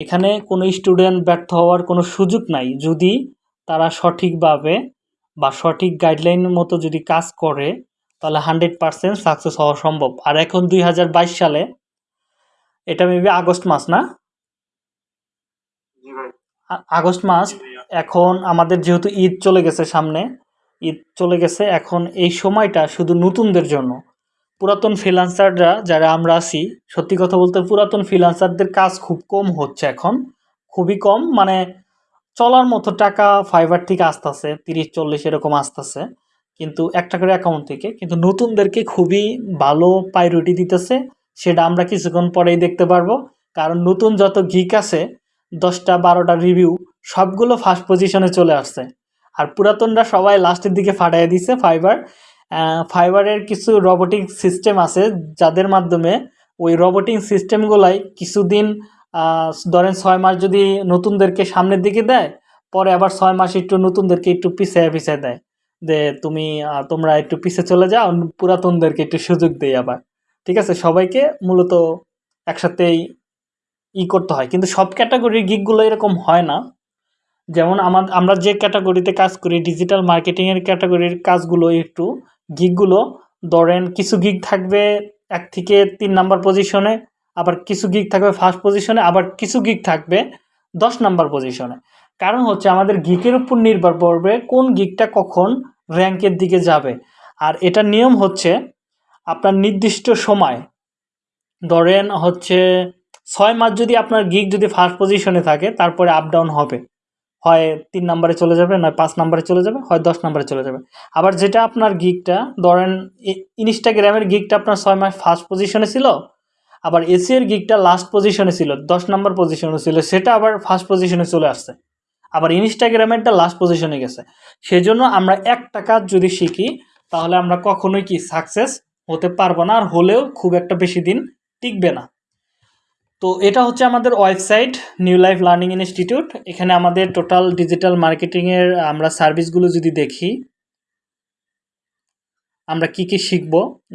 এখানে কোনো স্টুডেন্ট ব্যর্থ হওয়ার কোনো সুযোগ নাই। যদি তারা সঠিকভাবে বা সঠিক গাইডলাইনের মতো যদি কাজ করে তাহলে হান্ড্রেড পারসেন্ট সাকসেস হওয়া সম্ভব। আর এখন দুই হাজার বাইশ সালে এটা মেবি আগস্ট মাস না? আগস্ট মাস। এখন আমাদের যেহেতু ঈদ চলে গেছে সামনে ঈদ চলে গেছে এখন এই সময়টা শুধু নতুনদের জন্য। পুরাতন ফ্রিলান্সাররা যারা আমরা আছি, সত্যি কথা বলতে পুরাতন ফ্রিলান্সারদের কাজ খুব কম হচ্ছে এখন। খুবই কম মানে চলার মতো টাকা ফাইবার থেকে আসতেছে, তিরিশ, চল্লিশ এরকম আসতেছে। কিন্তু একটা করে অ্যাকাউন্ট থেকে, কিন্তু নতুনদেরকে খুবই ভালো প্রায়োরিটি দিতেছে, সেটা আমরা কিছুক্ষণ পরেই দেখতে পারব। কারণ নতুন যত গিক আছে, দশটা, বারোটা রিভিউ সবগুলো ফার্স্ট পজিশনে চলে আসছে। আর পুরাতনরা সবাই লাস্টের দিকে ফাটাই দিছে ফাইবার ফাইবারের কিছু রবোটিক সিস্টেম আছে, যাদের মাধ্যমে ওই রবোটিক সিস্টেমগুলাই কিছুদিন ধরেন ছয় মাস যদি নতুনদেরকে সামনের দিকে দেয়, পরে আবার ছয় মাস একটু নতুনদেরকে একটু পিছিয়ে পিছিয়ে দেয়। যে তুমি তোমরা একটু পিছিয়ে চলে যাও, পুরাতনদেরকে একটু সুযোগ দেয় আবার। ঠিক আছে? সবাইকে মূলত একসাথেই ই করতে হয়। কিন্তু সব ক্যাটাগরির গিকগুলো এরকম হয় না। যেমন আমার আমরা যে ক্যাটাগরিতে কাজ করি ডিজিটাল মার্কেটিংয়ের ক্যাটাগরির কাজগুলো একটু গিকগুলো, ধরেন কিছু গিগ থাকবে এক থেকে তিন নাম্বার পজিশনে আবার কিছু গিগ থাকবে ফার্স্ট পজিশনে আবার কিছু গিগ থাকবে দশ নাম্বার পজিশনে কারণ হচ্ছে আমাদের গিকের উপর নির্ভর করবে কোন গিকটা কখন র্যাঙ্কের দিকে যাবে। আর এটার নিয়ম হচ্ছে আপনার নির্দিষ্ট সময়, ধরেন হচ্ছে ছয় মাস যদি আপনার গিগ যদি ফার্স্ট পজিশনে থাকে, তারপরে আপ ডাউন হবে। হয় তিন নাম্বারে চলে যাবে, নয় পাঁচ নাম্বারে চলে যাবে, হয় দশ নাম্বারে চলে যাবে। আবার যেটা আপনার গিগটা, ধরেন ইনস্টাগ্রামের গিগটা আপনার ছয় মাস ফার্স্ট পজিশনে ছিল, আবার এসির গিগটা লাস্ট পজিশনে ছিল, দশ নাম্বার পজিশনে ছিল, সেটা আবার ফার্স্ট পজিশনে চলে আসছে। আবার ইনস্টাগ্রামেরটা লাস্ট পজিশনে গেছে। সেজন্য আমরা একটা কাজ যদি শিখি, তাহলে আমরা কখনোই কি সাকসেস হতে পারব না, আর হলেও খুব একটা বেশি দিন টিকবে না। তো এটা হচ্ছে আমাদের website, new life learning institute. এখানে আমাদের টোটাল ডিজিটাল মার্কেটিংয়ের আমরা সার্ভিসগুলো যদি দেখি, আমরা কি কি শিখব?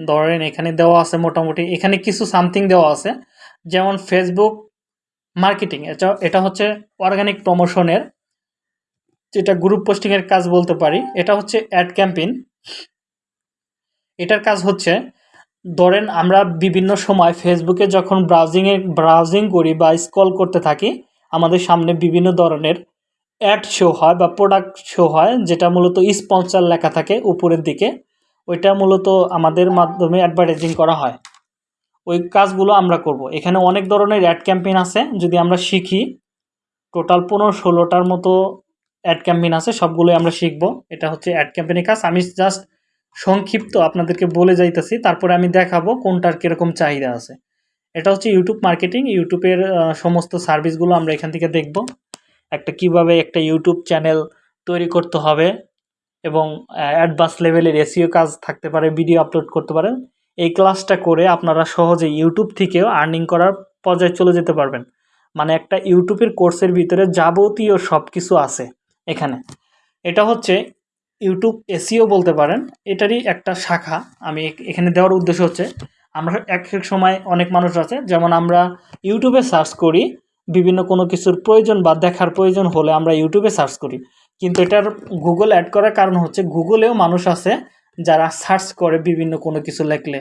ধরেন এখানে দেওয়া আছে মোটামুটি, এখানে কিছু সামথিং দেওয়া আছে। যেমন ফেসবুক মার্কেটিং, এটা এটা হচ্ছে অর্গানিক প্রমোশনের যেটা গ্রুপ পোস্টিংয়ের কাজ বলতে পারি। এটা হচ্ছে অ্যাড ক্যাম্পেইন। এটার কাজ হচ্ছে ধরেন আমরা বিভিন্ন সময় ফেসবুকে যখন ব্রাউজিংয়ে ব্রাউজিং করি বা স্ক্রল করতে থাকি, আমাদের সামনে বিভিন্ন ধরনের অ্যাড শো হয় বা প্রোডাক্ট শো হয়, যেটা মূলত স্পন্সর লেখা থাকে উপরের দিকে। ওইটা মূলত আমাদের মাধ্যমে অ্যাডভার্টাইজিং করা হয়। ওই কাজগুলো আমরা করব। এখানে অনেক ধরনের অ্যাড ক্যাম্পেইন আছে, যদি আমরা শিখি টোটাল পনেরো ষোলোটার মতো অ্যাড ক্যাম্পেইন আছে, সবগুলোই আমরা শিখব। এটা হচ্ছে অ্যাড ক্যাম্পেইনের কাজ। আমি জাস্ট সংক্ষিপ্ত আপনাদেরকে বলে যাইতেছি, তারপরে আমি দেখাবো কোনটার কীরকম চাহিদা আছে। এটা হচ্ছে ইউটিউব মার্কেটিং ইউটিউবের সমস্ত সার্ভিসগুলো আমরা এখান থেকে দেখব। একটা কীভাবে একটা ইউটিউব চ্যানেল তৈরি করতে হবে এবং অ্যাডভান্স লেভেলের এসিও কাজ থাকতে পারে ভিডিও আপলোড করতে পারেন এই ক্লাসটা করে আপনারা সহজে ইউটিউব থেকেও আর্নিং করার পর্যায়ে চলে যেতে পারবেন। মানে একটা ইউটিউবের কোর্সের ভিতরে যাবতীয় সব কিছু আছে এখানে। এটা হচ্ছে ইউটিউব এসিও বলতে পারেন, এটারই একটা শাখা। আমি এখানে দেওয়ার উদ্দেশ্য হচ্ছে, আমরা এক এক সময় অনেক মানুষ আছে, যেমন আমরা ইউটিউবে সার্চ করি, বিভিন্ন কোনো কিছুর প্রয়োজন বা দেখার প্রয়োজন হলে আমরা ইউটিউবে সার্চ করি। কিন্তু এটার গুগল অ্যাড করার কারণ হচ্ছে গুগলেও মানুষ আছে যারা সার্চ করে বিভিন্ন কোনো কিছু লেখলে।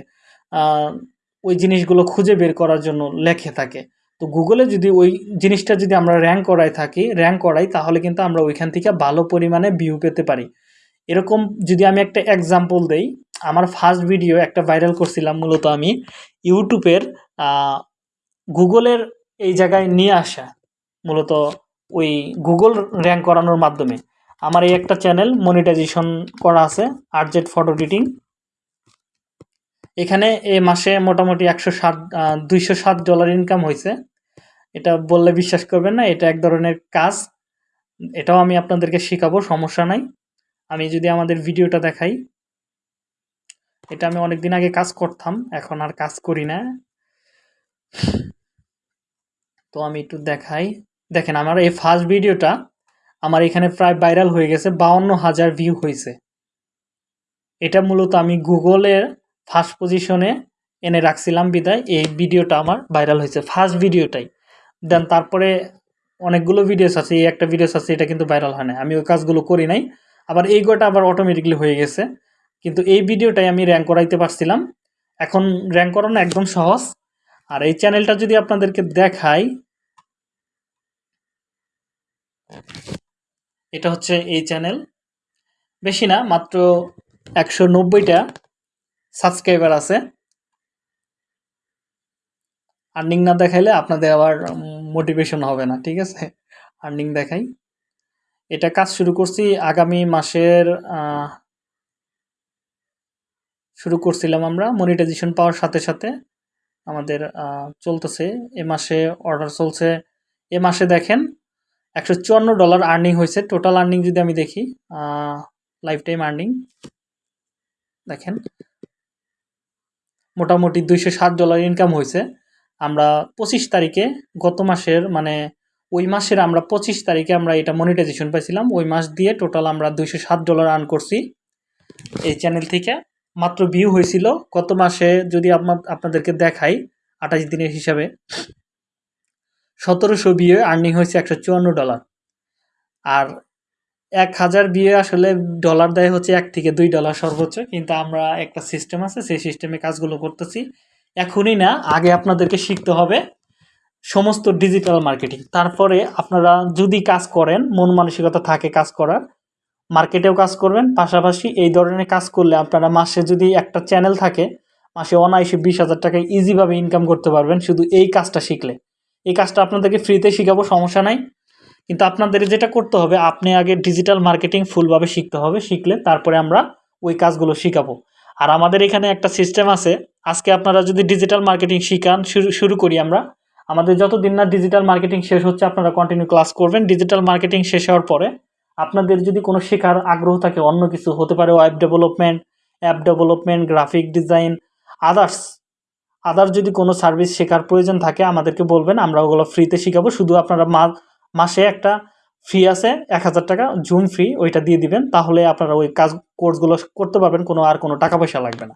ওই জিনিসগুলো খুঁজে বের করার জন্য লেখে থাকে। তো গুগলে যদি ওই জিনিসটা যদি আমরা র্যাঙ্ক করাই থাকি র্যাঙ্ক করাই, তাহলে কিন্তু আমরা ওইখান থেকে ভালো পরিমাণে ভিউ পেতে পারি। এরকম যদি আমি একটা এক্সাম্পল দেই, আমার ফার্স্ট ভিডিও একটা ভাইরাল করছিলাম মূলত আমি, ইউটিউবের গুগলের এই জায়গায় নিয়ে আসা, মূলত ওই গুগল র্যাঙ্ক করানোর মাধ্যমে। আমার এই একটা চ্যানেল মনিটাইজেশন করা আছে আরজেড ফটো এডিটিং এখানে এ মাসে মোটামুটি একশো সাত দুইশো সাত ডলার ইনকাম হয়েছে এটা বললে বিশ্বাস করবেন না, এটা এক ধরনের কাজ। এটাও আমি আপনাদেরকে শেখাবো, সমস্যা নাই। আমি যদি আমাদের ভিডিওটা দেখাই, এটা আমি অনেক দিন আগে কাজ করতাম, এখন আর কাজ করি না। তো আমি একটু দেখাই। দেখেন, আমার এই ফার্স্ট ভিডিওটা আমার এখানে প্রায় ভাইরাল হয়ে গেছে, বাউন্ন হাজার ভিউ হয়েছে। এটা মূলত আমি গুগলের ফার্স্ট পজিশনে এনে রাখছিলাম বিদায়, এই ভিডিওটা আমার ভাইরাল হয়েছে ফার্স্ট ভিডিওটাই। দেন তারপরে অনেকগুলো ভিডিওস আছে, এই একটা ভিডিওস আছে, এটা কিন্তু ভাইরাল হয় না আমি ওই কাজগুলো করি নাই। আবার এই গোটা আবার অটোমেটিকলি হয়ে গেছে। কিন্তু এই ভিডিওটাই আমি র্যাঙ্ক করাইতে পারছিলাম। এখন র্যাঙ্ক করানো একদম সহজ। আর এই চ্যানেলটা যদি আপনাদেরকে দেখাই, এটা হচ্ছে এই চ্যানেল বেশি না, মাত্র একশো নব্বইটা সাবস্ক্রাইবার আছে। আর্নিং না দেখাইলে আপনাদের আবার মোটিভেশন হবে না, ঠিক আছে? আর্নিং দেখাই। এটা কাজ শুরু করছি আগামী মাসের শুরু করছিলাম আমরা মনিটাইজেশন পাওয়ার সাথে সাথে আমাদের চলতেছে। এ মাসে অর্ডার চলছে। এ মাসে দেখেন একশো চুয়ান্ন ডলার আর্নিং হয়েছে। টোটাল আর্নিং যদি আমি দেখি লাইফ টাইম আর্নিং দেখেন মোটামুটি দুইশো ষাট ডলার ইনকাম হয়েছে। আমরা পঁচিশ তারিখে গত মাসের মানে ওই মাসের আমরা পঁচিশ তারিখে আমরা এটা মনিটাইজেশন পাইছিলাম। ওই মাস দিয়ে টোটাল আমরা দুইশো সাত ডলার আর্ন করছি এই চ্যানেল থেকে। মাত্র ভিউ হয়েছিল গত মাসে যদি আপনাদেরকে দেখাই, আঠাশ দিনের হিসাবে। সতেরোশো বিয়ে আর্নিং হয়েছে একশো চুয়ান্ন ডলার আর এক হাজার বিয়ে আসলে ডলার দেয় হচ্ছে এক থেকে দুই ডলার সর্বোচ্চ, কিন্তু আমরা একটা সিস্টেম আছে, সেই সিস্টেমে কাজগুলো করতেছি। এখনই না, আগে আপনাদেরকে শিখতে হবে সমস্ত ডিজিটাল মার্কেটিং তারপরে আপনারা যদি কাজ করেন, মন মানসিকতা থাকে কাজ করার মার্কেটেও কাজ করবেন, পাশাপাশি এই ধরনের কাজ করলে আপনারা মাসে যদি একটা চ্যানেল থাকে, মাসে অনায়াসে বিশ হাজার টাকা ইজিভাবে ইনকাম করতে পারবেন শুধু এই কাজটা শিখলে। এই কাজটা আপনাদেরকে ফ্রিতে শেখাবো, সমস্যা নাই। কিন্তু আপনাদের যেটা করতে হবে, আপনি আগে ডিজিটাল মার্কেটিং ফুলভাবে শিখতে হবে, শিখলে তারপরে আমরা ওই কাজগুলো শিখাবো। আর আমাদের এখানে একটা সিস্টেম আছে, আজকে আপনারা যদি ডিজিটাল মার্কেটিং শিখান, শুরু শুরু করি আমরা আমাদের যতদিন না ডিজিটাল মার্কেটিং শেষ হচ্ছে, আপনারা কন্টিনিউ ক্লাস করবেন। ডিজিটাল মার্কেটিং শেষ হওয়ার পরে আপনাদের যদি কোনো শেখার আগ্রহ থাকে, অন্য কিছু হতে পারে web development app development graphic design others other যদি কোনো সার্ভিস শেখার প্রয়োজন থাকে, আমাদেরকে বলবেন, আমরা ওগুলো ফ্রিতে শেখাবো। শুধু আপনারা মাসে একটা ফি আছে, এক হাজার টাকা জুম ফি ওইটা দিয়ে দিবেন। তাহলে আপনারা ওই কাজ কোর্সগুলো করতে পারবেন, কোনো আর কোনো টাকা পয়সা লাগবে না।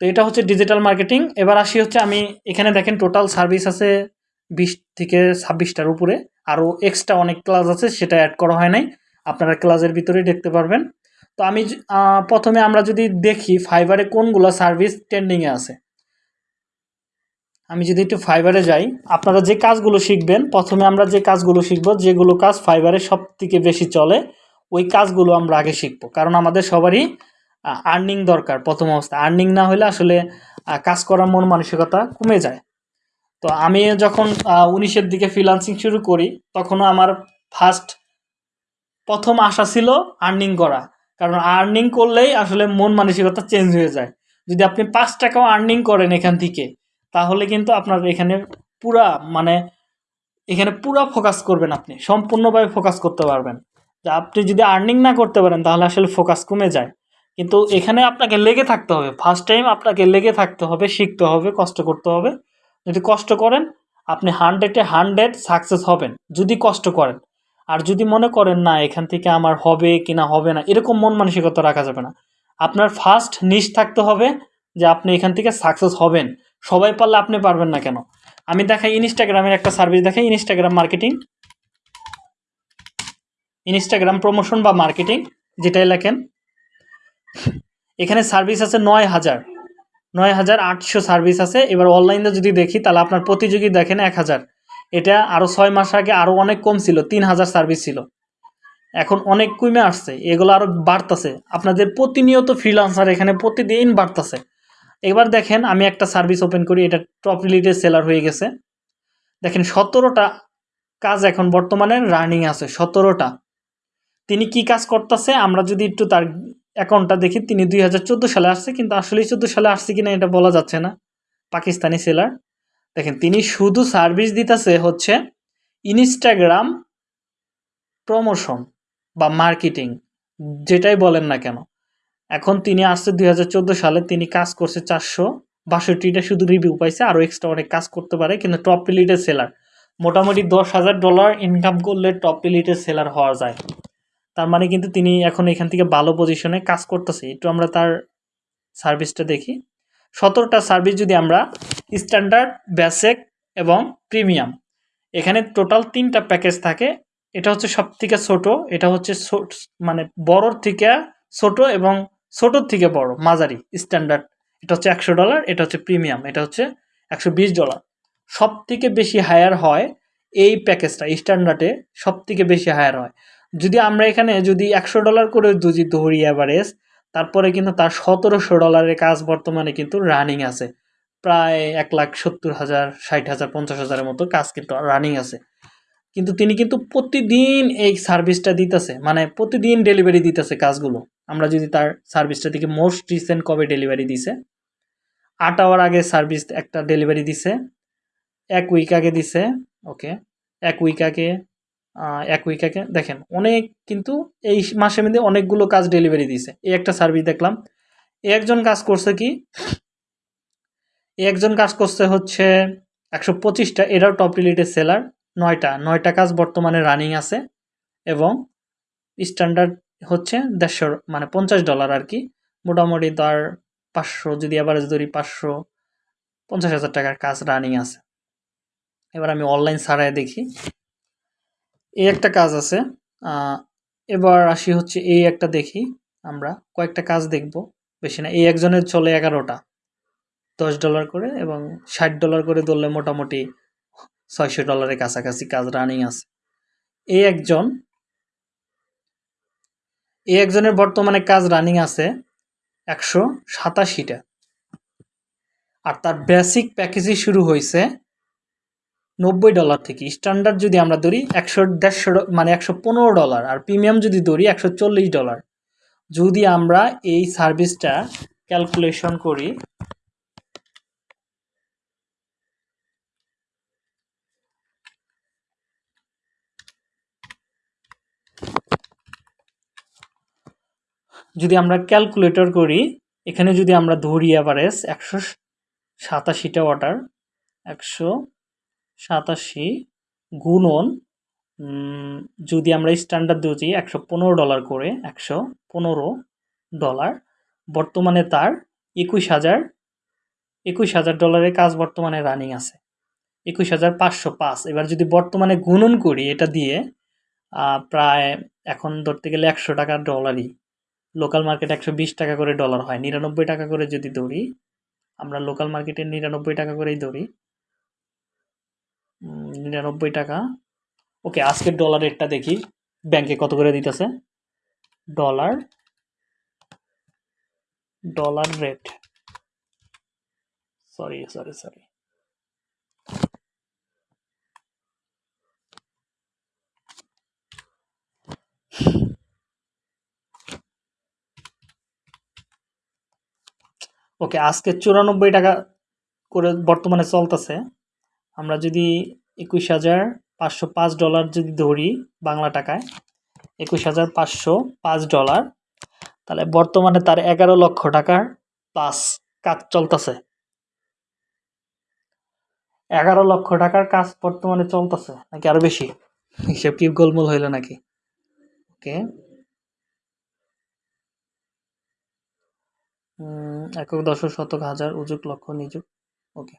তো এটা হচ্ছে ডিজিটাল মার্কেটিং এবার আসি হচ্ছে, আমি এখানে দেখেন টোটাল সার্ভিস আছে বিশ থেকে ছাব্বিশটার উপরে। আরও এক্সট্রা অনেক ক্লাস আছে, সেটা অ্যাড করা হয় নাই। আপনারা ক্লাসের ভিতরেই দেখতে পারবেন। তো আমি প্রথমে আমরা যদি দেখি ফাইবারে কোনগুলো সার্ভিস ট্রেন্ডিংয়ে আছে। আমি যদি একটু ফাইবারে যাই, আপনারা যে কাজগুলো শিখবেন, প্রথমে আমরা যে কাজগুলো শিখব, যেগুলো কাজ ফাইবারে সব থেকে বেশি চলে, ওই কাজগুলো আমরা আগে শিখব। কারণ আমাদের সবারই আর্নিং দরকার প্রথম অবস্থা। আর্নিং না হলে আসলে কাজ করার মন মানসিকতা কমে যায়। তো আমি যখন উনিশের দিকে ফ্রিলান্সিং শুরু করি, তখনও আমার ফার্স্ট প্রথম আশা ছিল আর্নিং করা। কারণ আর্নিং করলেই আসলে মন মানসিকতা চেঞ্জ হয়ে যায়। যদি আপনি পাঁচ টাকাও আর্নিং করেন এখান থেকে, তাহলে কিন্তু আপনার এখানে পুরা মানে এখানে পুরা ফোকাস করবেন আপনি, সম্পূর্ণভাবে ফোকাস করতে পারবেন। যে আপনি যদি আর্নিং না করতে পারেন, তাহলে আসলে ফোকাস কমে যায়। কিন্তু এখানে আপনাকে লেগে থাকতে হবে। ফার্স্ট টাইম আপনাকে লেগে থাকতে হবে, শিখতে হবে, কষ্ট করতে হবে। যদি কষ্ট করেন, আপনি হান্ড্রেডে হান্ড্রেড সাকসেস হবেন, যদি কষ্ট করেন। আর যদি মনে করেন, না, এখান থেকে আমার হবে কি না হবে না, এরকম মন মানসিকতা রাখা যাবে না। আপনার ফার্স্ট নিশ থাকতে হবে যে আপনি এখান থেকে সাকসেস হবেন। সবাই পারলে আপনি পারবেন না কেন? আমি দেখাই ইনস্টাগ্রামের একটা সার্ভিস দেখাই ইনস্টাগ্রাম মার্কেটিং ইনস্টাগ্রাম প্রমোশন বা মার্কেটিং যেটাই লেখেন। এখানে সার্ভিস আছে নয় হাজার। নয় হাজার আটশো সার্ভিস আছে। এবার অনলাইনে যদি দেখি, তাহলে আপনার প্রতিযোগী দেখেন এক হাজার। এটা আরও ছয় মাস আগে আরও অনেক কম ছিল, তিন হাজার সার্ভিস ছিল। এখন অনেক কমে আসছে, এগুলো আরও বাড়তেছে। আপনাদের প্রতিনিয়ত ফ্রিলান্সার এখানে প্রতিদিন বাড়তেছে। এবার দেখেন, আমি একটা সার্ভিস ওপেন করি, এটা টপ রিলেটেড সেলার হয়ে গেছে। দেখেন, সতেরোটা কাজ এখন বর্তমানে রানিং আছে, সতেরোটা। তিনি কি কাজ করতেছে? আমরা যদি একটু তার অ্যাকাউন্টটা দেখি, তিনি দুই হাজার চোদ্দ সালে আসছে, কিন্তু আসলে চোদ্দ সালে আসছে কিনা এটা বলা যাচ্ছে না। পাকিস্তানি সেলার দেখেন, তিনি শুধু সার্ভিস দিতেছে হচ্ছে ইনস্টাগ্রাম প্রমোশন বা মার্কেটিং যেটাই বলেন না কেন। এখন তিনি আসছে দুই হাজার চোদ্দ সালে, তিনি কাজ করছে চারশো বাষট্টিটা, শুধু রিভিউ পাইছে আরও এক্সট্রা অনেক কাজ করতে পারে, কিন্তু টপ রিলেটেড সেলার মোটামুটি দশ হাজার ডলার ইনকাম করলে টপ রিলেটেড সেলার হওয়া যায়। তার মানে কিন্তু তিনি এখন এখান থেকে ভালো পজিশনে কাজ করতেছে। একটু আমরা তার সার্ভিসটা দেখি। সতেরোটা সার্ভিস যদি আমরা স্ট্যান্ডার্ড বেসিক এবং প্রিমিয়াম এখানে টোটাল তিনটা প্যাকেজ থাকে। এটা হচ্ছে সব থেকে ছোট, এটা হচ্ছে মানে বড়র থেকে ছোট এবং ছোটোর থেকে বড়, মাঝারি স্ট্যান্ডার্ড এটা হচ্ছে একশো ডলার এটা হচ্ছে প্রিমিয়াম এটা হচ্ছে একশো বিশ ডলার সব থেকে বেশি হায়ার হয় এই প্যাকেজটা স্ট্যান্ডার্ডে সব থেকে বেশি হায়ার হয়। যদি আমরা এখানে যদি একশো ডলার করে যদি ধরি অ্যাভারেজ তারপরে কিন্তু তার সতেরোশো ডলারের কাজ বর্তমানে কিন্তু রানিং আছে। প্রায় এক লাখ সত্তর হাজার, ষাট হাজার, পঞ্চাশ হাজারের মতো কাজ কিন্তু রানিং আছে। কিন্তু তিনি কিন্তু প্রতিদিন এই সার্ভিসটা দিতেছে মানে প্রতিদিন ডেলিভারি দিতেছে কাজগুলো। আমরা যদি তার সার্ভিসটা দিকে মোস্ট রিসেন্ট কবে ডেলিভারি দিছে? আট আওয়ার আগে সার্ভিস একটা ডেলিভারি দিছে, এক উইক আগে দিছে ওকে এক উইক আগে এক উইক আগে দেখেন, অনেক কিন্তু এই মাসের মধ্যে অনেকগুলো কাজ ডেলিভারি দিছে। এই একটা সার্ভিস দেখলাম। একজন কাজ করছে কি? একজন কাজ করছে হচ্ছে একশো পঁচিশটা এটাও টপ রিলেটেড সেলার নয়টা। নয়টা কাজ বর্তমানে রানিং আছে এবং স্ট্যান্ডার্ড হচ্ছে দেড়শো মানে পঞ্চাশ ডলার আর কি। মোটামুটি তার পাঁচশো, যদি অ্যাভারেজ ধরি পাঁচশো পঞ্চাশ হাজার টাকার কাজ রানিং আছে। এবার আমি অনলাইন ছাড়াই দেখি। এই একটা কাজ আছে। এবার আসি হচ্ছে এই একটা দেখি আমরা। কয়েকটা কাজ দেখব। বেশি না, এই একজনের চলে এগারোটা। দশ ডলার করে এবং ষাট ডলার করে ধরলে মোটামুটি ছয়শো ডলারের কাছাকাছি কাজ রানিং আছে। এই একজন, এই একজনের বর্তমানে কাজ রানিং আছে একশো সাতাশিটা। আর তার বেসিক প্যাকেজই শুরু হয়েছে নব্বই ডলার থেকে। স্ট্যান্ডার্ড যদি আমরা ধরি একশো, দেড়শো মানে একশো পনেরো ডলার আর প্রিমিয়াম যদি ধরি একশো চল্লিশ ডলার যদি আমরা এই সার্ভিসটা ক্যালকুলেশন করি, যদি আমরা ক্যালকুলেটর করি, এখানে যদি আমরা ধরি অ্যাভারেজ একশো সাতাশিটা ওয়াটার একশো সাতাশি গুণন যদি আমরা স্ট্যান্ডার্ড দিয়েছি একশো পনেরো ডলার করে, একশো পনেরো ডলার বর্তমানে তার একুশ হাজার একুশ হাজার ডলারের কাজ বর্তমানে রানিং আছে। একুশ হাজার পাঁচশো পাঁচ। এবার যদি বর্তমানে গুণন করি, এটা দিয়ে প্রায় এখন ধরতে গেলে একশো টাকা ডলারই লোকাল মার্কেট একশো বিশ টাকা করে ডলার হয়। নিরানব্বই টাকা করে যদি ধরি, আমরা লোকাল মার্কেটে নিরানব্বই টাকা করেই ধরি। নিরানব্বই টাকা। ওকে, আজকের ডলার রেটটা দেখি। ব্যাংকে কত করে দিতেছে? Dollar dollar rate sorry sorry sorry okay, আজকে চুরানব্বই টাকা করে বর্তমানে চলতেছে। আমরা যদি একুশ হাজার পাঁচশো পাঁচ ডলার যদি ধরি বাংলা টাকায়, একুশ হাজার পাঁচশো পাঁচ ডলার, তাহলে বর্তমানে তার এগারো লক্ষ টাকার প্লাস কাজ চলতেছে। এগারো লক্ষ টাকার কাজ বর্তমানে চলতেছে, নাকি আরও বেশি? হিসেব কি গোলমোল হইল নাকি? ওকে একক দশক শতক হাজার উজুক লক্ষ নিযুক। ওকে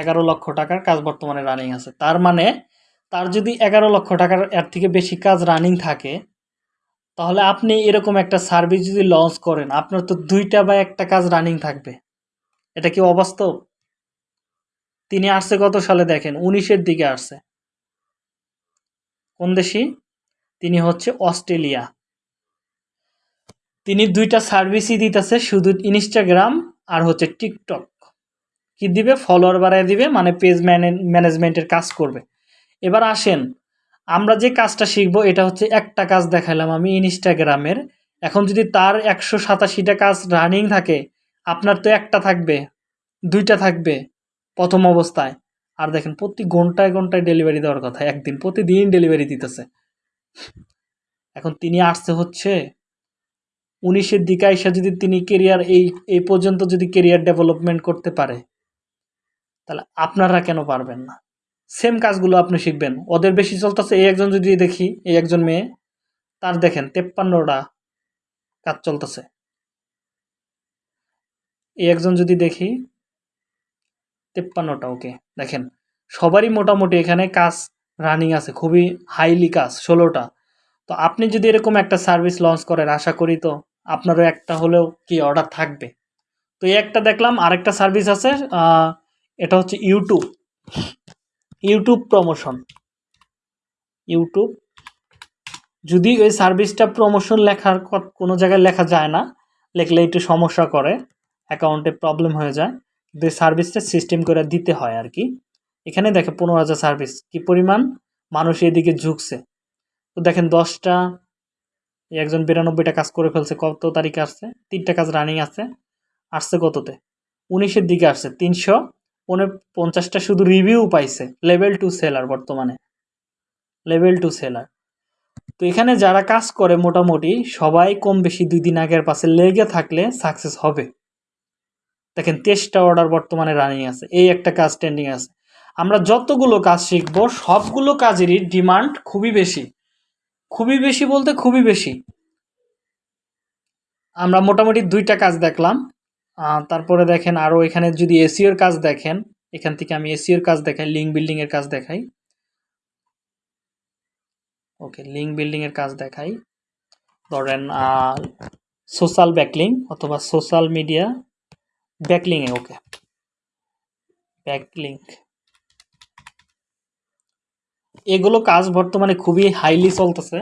এগারো লক্ষ টাকার কাজ বর্তমানে রানিং আছে। তার মানে তার যদি এগারো লক্ষ টাকার এর থেকে বেশি কাজ রানিং থাকে, তাহলে আপনি এরকম একটা সার্ভিস যদি লঞ্চ করেন, আপনার তো দুইটা বা একটা কাজ রানিং থাকবে। এটা কি অবাস্তব? তিনি আসছে কত সালে দেখেন, উনিশের দিকে আসছে। কোন দেশি? তিনি হচ্ছে অস্ট্রেলিয়া। তিনি দুইটা সার্ভিসই দিতেছে, শুধু ইনস্টাগ্রাম আর হচ্ছে টিকটক কি দিবে? ফলোয়ার বাড়ায় দিবে মানে পেজ ম্যানেজমেন্টের কাজ করবে। এবার আসেন, আমরা যে কাজটা শিখব, এটা হচ্ছে একটা কাজ দেখালাম আমি ইনস্টাগ্রামের এখন যদি তার একশো সাতাশিটা কাজ রানিং থাকে, আপনার তো একটা থাকবে, দুইটা থাকবে প্রথম অবস্থায়। আর দেখেন, প্রতি ঘন্টায় ঘন্টায় ডেলিভারি দেওয়ার কথা, একদিন প্রতিদিন ডেলিভারি দিতেছে। এখন তিনি আসছে হচ্ছে, উনিশের দিকে এসে যদি তিনি কেরিয়ার এই এই পর্যন্ত যদি কেরিয়ার ডেভেলপমেন্ট করতে পারে তাহলে আপনারা কেন পারবেন না? সেম কাজগুলো আপনি শিখবেন। ওদের বেশি চলতেছে, এই একজন যদি দেখি, এই একজন মেয়ে, তার দেখেন তেপ্পান্নটা কাজ চলতেছে। এই একজন যদি দেখি, তেপ্পান্নটা, ওকে, দেখেন। সবারই মোটামুটি এখানে কাজ রানিং আছে, খুবই হাইলি কাজ, ষোলোটা। তো আপনি যদি এরকম একটা সার্ভিস লঞ্চ করেন, আশা করি তো আপনারও একটা হলেও কি অর্ডার থাকবে। তো এই একটা দেখলাম, আরেকটা সার্ভিস আছে এটা হচ্ছে ইউটিউব ইউটিউব প্রমোশন ইউটিউব যদি ওই সার্ভিসটা প্রমোশন লেখার কোনো জায়গায় লেখা যায় না, লেখলে একটু সমস্যা করে অ্যাকাউন্টে প্রবলেম হয়ে যায়, কিন্তু এই সার্ভিসটা সিস্টেম করে দিতে হয় আর কি। এখানে দেখে পনেরো হাজার সার্ভিস কি পরিমাণ? মানুষ এদিকে ঝুঁকছে। তো দেখেন দশটা, একজন বিরানব্বইটা কাজ করে ফেলছে, কত তারিখে আসছে? তিনটা কাজ রানিং আছে, আসছে কততে? উনিশের দিকে আসছে, তিনশো পঞ্চাশটা শুধু রিভিউ পাইছে লেভেল টু সেলার বর্তমানে। লেভেল টু সেলার তো এখানে যারা কাজ করে মোটামুটি, সবাই কম বেশি দুই দিন আগের পাশে লেগে থাকলে সাকসেস হবে। দেখেন, তেইশটা অর্ডার বর্তমানে রানিং আছে, এই একটা কাজ ট্রেন্ডিং আছে। আমরা যতগুলো কাজ শিখব, সবগুলো কাজেরই ডিমান্ড খুবই বেশি। খুবই বেশি বলতে খুবই বেশি। আমরা মোটামুটি দুইটা কাজ দেখলাম। তারপরে দেখেন আরও এখানে যদি এসিওর কাজ দেখেন, এখান থেকে আমি এসিওর কাজ দেখাই লিঙ্ক বিল্ডিংয়ের কাজ দেখাই। ওকে লিঙ্ক বিল্ডিংয়ের কাজ দেখাই। ধরেন সোশ্যাল ব্যাকলিং অথবা সোশ্যাল মিডিয়া ব্যাকলিং এ ওকে ব্যাকলিঙ্ক এগুলো কাজ বর্তমানে খুবই হাইলি চলতেছে।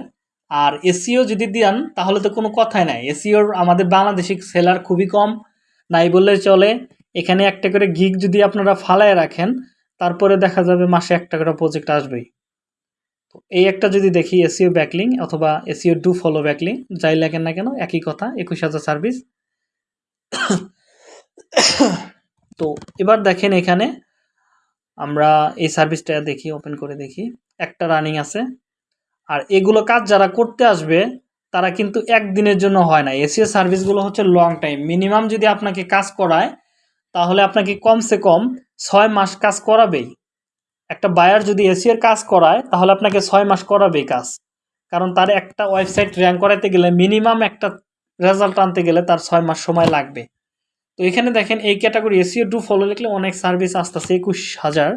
আর এসিও যদি দিয়ান তাহলে তো কোনো কথাই নাই। এসিওর আমাদের বাংলাদেশি সেলার খুবই কম। নাই বললে চলে। এখানে একটা করে গিগ যদি আপনারা ফালায় রাখেন, তারপরে দেখা যাবে মাসে একটা করে প্রজেক্ট আসবেই। তো এই একটা যদি দেখি এসিও ব্যাকলিং অথবা এসিও ডু ফলো ব্যাকলিং যাই লাগেন না কেন, একই কথা, একুশ হাজার সার্ভিস তো এবার দেখেন এখানে আমরা এই সার্ভিসটা দেখি ওপেন করে দেখি। একটা রানিং আছে। আর এগুলো কাজ যারা করতে আসবে তারা কিন্তু একদিনের জন্য হয় না। এসিও সার্ভিসগুলো হচ্ছে লং টাইম মিনিমাম যদি আপনাকে কাজ করায়, তাহলে আপনাকে কমসে কম ছয় মাস কাজ করাবেই। একটা বায়ার যদি এসিওর কাজ করায়, তাহলে আপনাকে ছয় মাস করাবেই কাজ। কারণ তার একটা ওয়েবসাইট র্যাঙ্ক করাতে গেলে মিনিমাম একটা রেজাল্ট আনতে গেলে তার ছয় মাস সময় লাগবে। তো এখানে দেখেন, এই ক্যাটাগরি এসিও টু ফলো লিখলে অনেক সার্ভিস আসতেছে একুশ হাজার।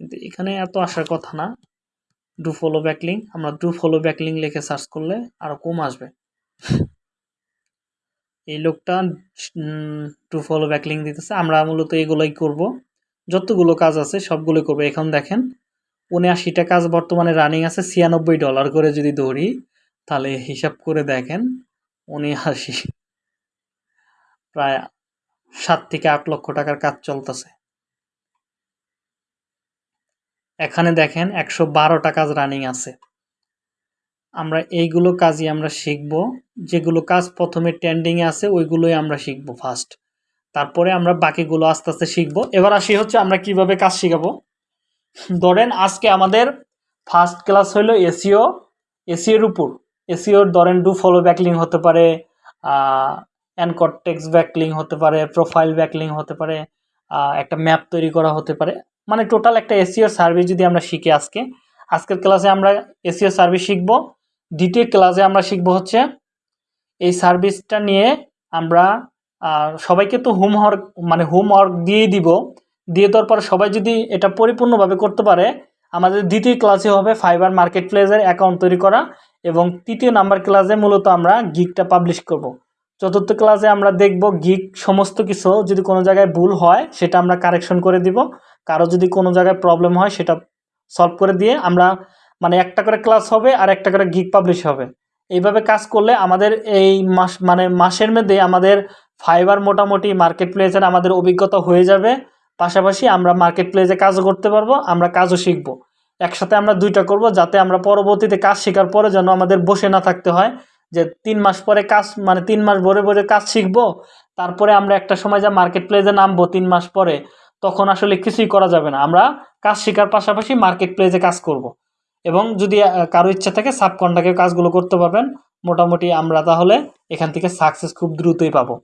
কিন্তু এখানে এত আসার কথা না। ডু ফলো ব্যাকলিং আমরা ডু ফলো ব্যাকলিং লিখে সার্চ করলে আরও কম আসবে। এই লোকটা টু ফলো ব্যাকলিং দিতেছে। আমরা মূলত এগুলোই করব। যতগুলো কাজ আছে সবগুলো করব। এখন দেখেন, উনআশিটা কাজ বর্তমানে রানিং আছে, ছিয়ানব্বই ডলার করে যদি ধরি, তাহলে হিসাব করে দেখেন, উনআশি, প্রায় সাত থেকে আট লক্ষ টাকার কাজ চলতেছে। এখানে দেখেন একশো বারোটা কাজ রানিং আছে। আমরা এইগুলো কাজই আমরা শিখব। যেগুলো কাজ প্রথমে ট্রেন্ডিংয়ে আছে, ওইগুলোই আমরা শিখব ফার্স্ট তারপরে আমরা বাকিগুলো আস্তে আস্তে শিখব। এবার আসি হচ্ছে আমরা কীভাবে কাজ শিখাবো। ধরেন আজকে আমাদের ফার্স্ট ক্লাস হলো এসিও, এসিওর উপর। এসিওর ধরেন ডু ফলো ব্যাকলিং হতে পারে অ্যানকট টেক্স ব্যাকলিং হতে পারে প্রোফাইল ব্যাকলিং হতে পারে একটা ম্যাপ তৈরি করা হতে পারে। মানে টোটাল একটা এসিওর সার্ভিস যদি আমরা শিখি আজকে, আজকের ক্লাসে আমরা এসিও সার্ভিস শিখব। দ্বিতীয় ক্লাসে আমরা শিখব হচ্ছে, এই সার্ভিসটা নিয়ে আমরা সবাইকে তো হোমওয়ার্ক মানে হোমওয়ার্ক দিয়েই দিব। দিয়ে দেওয়ার পর সবাই যদি এটা পরিপূর্ণভাবে করতে পারে, আমাদের দ্বিতীয় ক্লাসে হবে ফাইবার মার্কেট প্লেসের অ্যাকাউন্ট তৈরি করা এবং তৃতীয় নাম্বার ক্লাসে মূলত আমরা গিকটা পাবলিশ করব। চতুর্থ ক্লাসে আমরা দেখব গিক সমস্ত কিছু, যদি কোনো জায়গায় ভুল হয়, সেটা আমরা কারেকশন করে দিব। কারও যদি কোনো জায়গায় প্রবলেম হয় সেটা সলভ করে দিয়ে আমরা মানে একটা করে ক্লাস হবে আর একটা করে গিক পাবলিশ হবে। এইভাবে কাজ করলে আমাদের এই মাস মানে মাসের মধ্যে আমাদের ফাইবার মোটামুটি মার্কেট প্লেসের আমাদের অভিজ্ঞতা হয়ে যাবে। পাশাপাশি আমরা মার্কেট প্লেসে কাজও করতে পারব, আমরা কাজও শিখব। একসাথে আমরা দুইটা করব যাতে আমরা পরবর্তীতে কাজ শেখার পরে যেন আমাদের বসে না থাকতে হয় যে তিন মাস পরে কাজ মানে তিন মাস ভরে ভরে কাজ শিখব, তারপরে আমরা একটা সময় যা মার্কেট প্লেসে নামবো তিন মাস পরে। তখন আসলে কিছুই করা যাবে না। আমরা কাজ শেখার পাশাপাশি মার্কেট প্লেসে কাজ করব। এবং যদি কারও ইচ্ছা থাকে সাব কন্ট্রাক্টের কাজগুলো করতে পারবেন, মোটামুটি আমরা তাহলে এখান থেকে সাকসেস খুব দ্রুতই পাবো।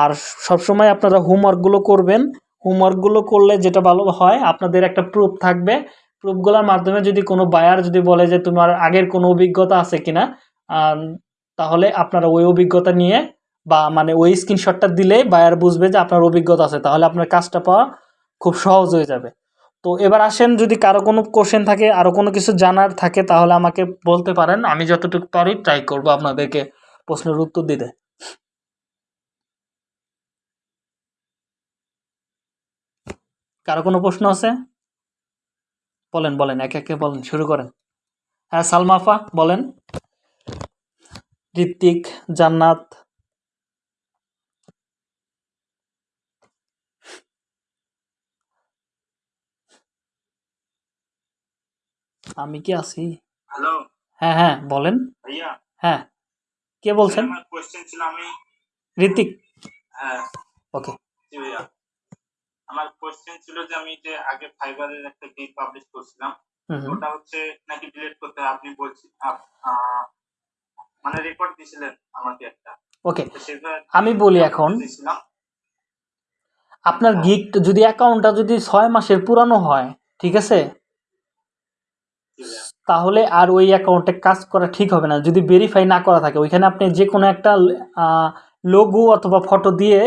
আর সবসময় আপনারা হোমওয়ার্কগুলো করবেন। হোমওয়ার্কগুলো করলে যেটা ভালো হয়, আপনাদের একটা প্রুফ থাকবে। প্রুফগুলোর মাধ্যমে যদি কোনো বায়ার যদি বলে যে তোমার আগের কোনো অভিজ্ঞতা আছে কিনা তাহলে আপনারা ওই অভিজ্ঞতা নিয়ে বা মানে ওই স্ক্রিনশটটা দিলে বায়ার বুঝবে যে আপনার অভিজ্ঞতা আছে। তাহলে আপনার কাজটা পাওয়া খুব সহজ হয়ে যাবে। তো এবার আসেন, যদি কারও কোনো কোশ্চেন থাকে আরও কোনো কিছু জানার থাকে, তাহলে আমাকে বলতে পারেন। আমি যতটুকু পারি ট্রাই করব আপনাদেরকে প্রশ্নের উত্তর দিতে। কারও কোনো প্রশ্ন আছে? বলেন বলেন, একে একে বলেন, শুরু করেন। হ্যাঁ সালমাফা বলেন। ঋত্বিক, জান্নাত আমি কি আছি? হ্যালো হ্যাঁ হ্যাঁ বলেন। ভাইয়া? হ্যাঁ। কে বলছেন? আমার কোশ্চেন ছিল আমি ঋতিক হ্যাঁ। ওকে। জি ভাইয়া। আমার কোশ্চেন ছিল যে আমি যে আগে ফাইবারের একটা গিগ পাবলিশ করছিলাম ওটা হচ্ছে নাকি ডিলিট করতে আপনি বলছি মানে রেকর্ড দিছিলেন আমাকে একটা। ওকে। আমি বলি এখন আপনার গিগ যদি অ্যাকাউন্টটা যদি ছয় মাসের পুরানো হয় ঠিক আছে? তাহলে আর ওই অ্যাকাউন্টে কাজ করা ঠিক হবে না। যদি ভেরিফাই না করা থাকে, ওইখানে আপনি যে কোনো একটা লোগো অথবা ফটো দিয়ে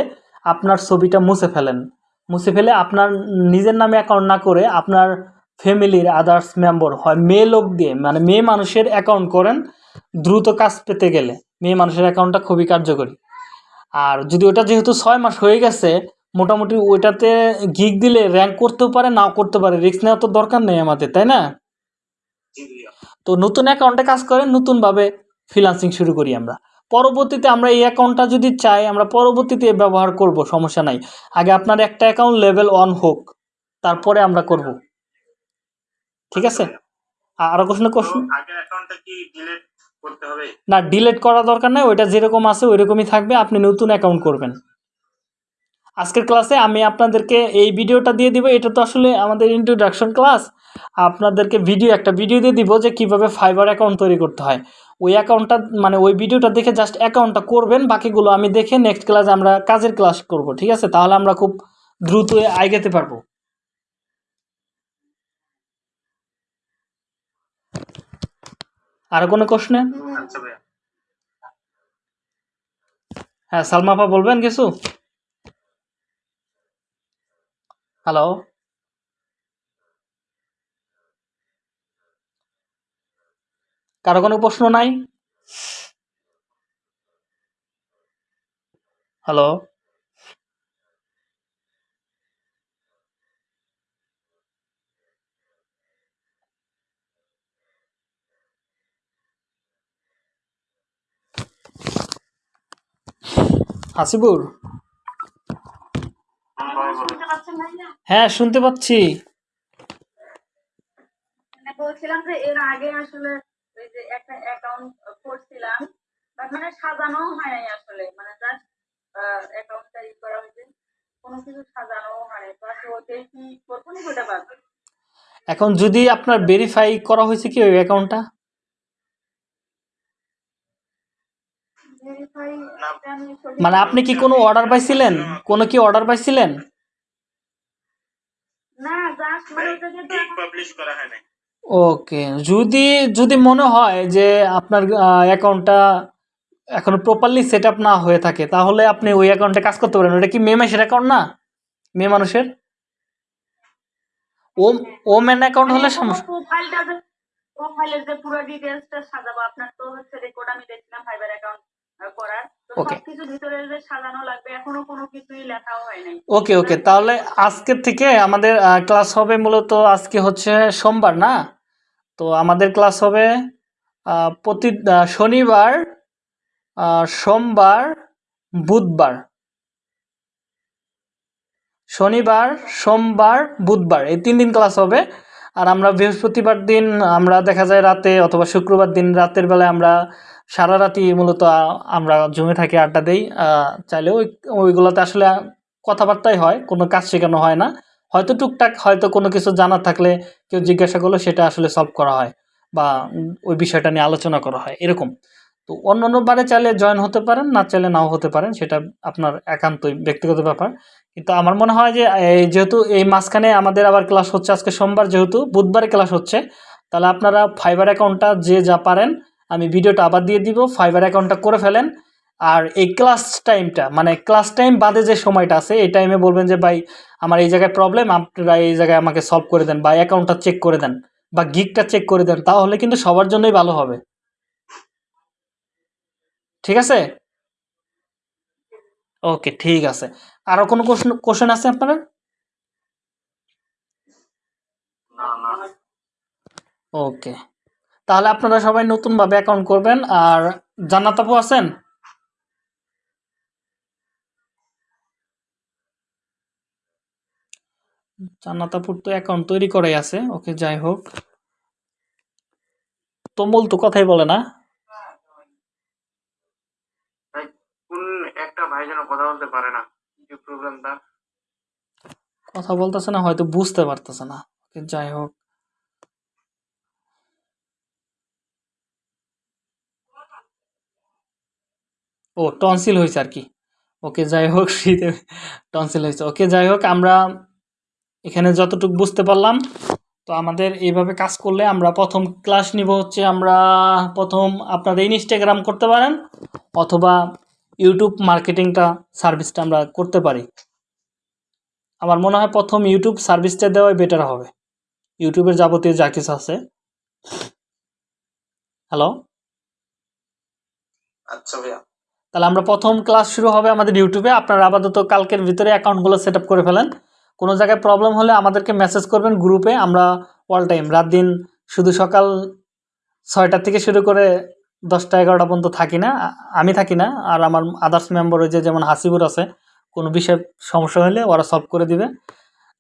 আপনার ছবিটা মুছে ফেলেন। মুছে ফেলে আপনার নিজের নামে অ্যাকাউন্ট না করে আপনার ফ্যামিলির আদার্স মেম্বার হয়, মেয়ে লোক দিয়ে মানে মেয়ে মানুষের অ্যাকাউন্ট করেন দ্রুত কাজ পেতে গেলে। মেয়ে মানুষের অ্যাকাউন্টটা খুবই কার্যকরী। আর যদি ওটা যেহেতু ছয় মাস হয়ে গেছে, মোটামুটি ওইটাতে গিগ দিলে র্যাঙ্ক করতেও পারে, নাও করতে পারে। রিস্ক নেওয়ার তো দরকার নেই আমাদের, তাই না? তো নতুন অ্যাকাউন্টে কাজ করে নতুনভাবে ফ্রিলান্সিং শুরু করি আমরা। পরবর্তীতে আমরা এই অ্যাকাউন্টটা যদি চাই আমরা পরবর্তীতে ব্যবহার করব সমস্যা নাই। আগে আপনার একটা অ্যাকাউন্ট লেভেল অন হোক তারপরে আমরা করব। ঠিক আছে? আরও কোশ্চেন কোশ্চেন না ডিলেট করা দরকার নেই ওইটা যেরকম আছে ওই রকমই থাকবে আপনি নতুন অ্যাকাউন্ট করবেন। আজকের ক্লাসে আমি আপনাদেরকে এই ভিডিওটা দিয়ে দিব। এটা তো আসলে আমাদের ইন্ট্রোডাকশন ক্লাস আপনাদেরকে ভিডিও একটা ভিডিও দিয়ে দিব যে কীভাবে ফাইবার অ্যাকাউন্ট তৈরি করতে হয়। ওই অ্যাকাউন্টটা মানে ওই ভিডিওটা দেখে জাস্ট অ্যাকাউন্টটা করবেন বাকিগুলো আমি দেখে নেক্সট ক্লাসে আমরা কাজের ক্লাস করব ঠিক আছে? তাহলে আমরা খুব দ্রুত আইগাতে পারব। আর কোনো কোশ্চেন আচ্ছা হ্যাঁ সালমাফা বলবেন কিছু? হ্যালো কারও কোনো প্রশ্ন নাই? হ্যালো হাসিবুর হুম, ভাই বলো। শুনতে পাচ্ছেন ভাইয়া? হ্যাঁ শুনতে পাচ্ছি। মানে বলছিলাম যে এর আগে আসলে ওই যে একটা অ্যাকাউন্ট করছিলাম বাট মানে সাজানো হয় নাই আসলে। মানে জাস্ট অ্যাকাউন্টটা ই করা হয়েছে। কোনো কিছু সাজানো হয় নাই। তো আসলে ওটাই কি করব না ওটা এখন যদি আপনার ভেরিফাই করা হয়েছে কি ওই অ্যাকাউন্টটা ভেরিফাই না। আমি সঠিক মানে আপনি কি কোনো অর্ডার পাইছিলেন? কোনো কি অর্ডার পাইছিলেন? মানে হয় ওকে যদি যদি মনে হয় যে আপনার অ্যাকাউন্টটা এখনও প্রপারলি সেট আপ না হয়ে থাকে তাহলে আপনি ওই অ্যাকাউন্টে কাজ করতে পারেন। ওটা কি মেয়ে মানুষের অ্যাকাউন্ট না? মেয়ে মানুষের? ও ও মেন অ্যাকাউন্ট হলে সমস্যা প্রোফাইলটা প্রোফাইলের যে পুরো ডিটেলসটা সাজাবো আপনার তো হচ্ছে রেকর্ড আমি দেখছিলাম ফাইবার অ্যাকাউন্ট ওকে ওকে তাহলে আজকের থেকে আমাদের ক্লাস হবে মূলত আজকে হচ্ছে সোমবার না? তো আমাদের ক্লাস হবে প্রতি শনিবার সোমবার বুধবার। শনিবার সোমবার বুধবার এই তিন দিন ক্লাস হবে। আর আমরা বৃহস্পতিবার দিন আমরা দেখা যায় রাতে অথবা শুক্রবার দিন রাতের বেলায় আমরা সারা রাতি মূলত আমরা জমে থাকি আড্ডা দেই। আহ, চাইলে ওই ওইগুলোতে আসলে কথাবার্তাই হয় কোনো কাজ শেখানো হয় না। হয়তো টুকটাক হয়তো কোনো কিছু জানার থাকলে কেউ জিজ্ঞাসা করলে সেটা আসলে সলভ করা হয় বা ওই বিষয়টা নিয়ে আলোচনা করা হয় এরকম। তো অন্য অন্য বারে চাইলে জয়েন হতে পারেন না চাইলে নাও হতে পারেন সেটা আপনার একান্তই ব্যক্তিগত ব্যাপার। কিন্তু আমার মনে হয় যে যেহেতু এই মাঝখানে আমাদের আবার ক্লাস হচ্ছে আজকে সোমবার যেহেতু বুধবারে ক্লাস হচ্ছে তাহলে আপনারা ফাইবার অ্যাকাউন্টটা যে যা পারেন আমি ভিডিওটা আবার দিয়ে দিব ফাইবার অ্যাকাউন্টটা করে ফেলেন। আর এই ক্লাস টাইমটা মানে ক্লাস টাইম বাদে যে সময়টা আছে এই টাইমে বলবেন যে ভাই আমার এই জায়গায় প্রবলেম আপনারা এই জায়গায় আমাকে সলভ করে দেন বা অ্যাকাউন্টটা চেক করে দেন বা গিকটা চেক করে দেন তাহলে কিন্তু সবার জন্যই ভালো হবে। ঠিক আছে? ওকে ঠিক আছে। আরও কোনো কোশ্চেন কোশ্চেন আছে আপনার ওকে তাহলে আপনারা সবাই নতুনভাবে অ্যাকাউন্ট করবেন। আর জান্নাত আপু আছেন? জান্নাত আপুর তো অ্যাকাউন্ট তৈরি করাই আছে। ওকে যাই হোক। তমল তো কথাই বলে না। ভাই একটা ভাই যেন কথা বলতে পারে না। কি প্রবলেম তার? কথা বলতেছে না হয়তো বুঝতে পারতেছে না। ওকে যাই হোক। ও টনসিল হয়েছে আর কি। ওকে, যাই হোক, শীতে টনসিল হয়েছে। ওকে, যাই হোক, আমরা এখানে যতটুকু বুঝতে পারলাম, তো আমাদের এইভাবে কাজ করলে আমরা প্রথম ক্লাস নিব হচ্ছে আমরা প্রথম আপনারা ইনস্টাগ্রাম করতে পারেন, অথবা ইউটিউব মার্কেটিংটা সার্ভিসটা আমরা করতে পারি। আমার মনে হয় প্রথম ইউটিউব সার্ভিসটা দেওয়াই বেটার হবে। ইউটিউবের যাবতীয় যা কিছু আছে। হ্যালো আচ্ছা ভাইয়া। তাহলে আমরা প্রথম ক্লাস শুরু হবে আমাদের ইউটিউবে আপনারা আপাতত কালকের ভিতরে অ্যাকাউন্টগুলো সেট করে ফেলেন। কোনো জায়গায় প্রবলেম হলে আমাদেরকে মেসেজ করবেন গ্রুপে আমরা অল টাইম রাত দিন, শুধু সকাল ছয়টা থেকে শুরু করে দশটা এগারোটা পর্যন্ত থাকি না। আমি থাকি না, আর আমার আদার্স মেম্বার যে যেমন হাসিবুর আছে, কোনো বিষয়ে সমস্যা হলে ওরা সলভ করে দিবে।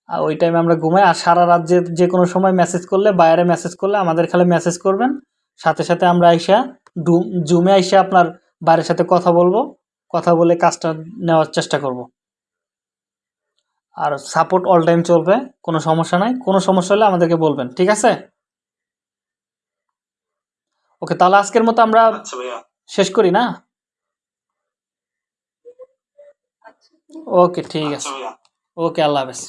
আর ওই টাইমে আমরা ঘুমাই, আর সারা রাত যে যে কোনো সময় মেসেজ করলে, বাইরে মেসেজ করলে আমাদের খালি মেসেজ করবেন। সাথে সাথে আমরা আইসা জুমে আইসা আপনার বাইরের সাথে কথা বলব কথা বলে কাজটা নেওয়ার চেষ্টা করব। আর সাপোর্ট অল টাইম চলবে কোনো সমস্যা নাই। কোনো সমস্যা হলে আমাদেরকে বলবেন ঠিক আছে? ওকে তাহলে আজকের মতো আমরা আচ্ছা শেষ করি না? আচ্ছা। ওকে ঠিক আছে। আচ্ছা ওকে আল্লাহ হাফেজ।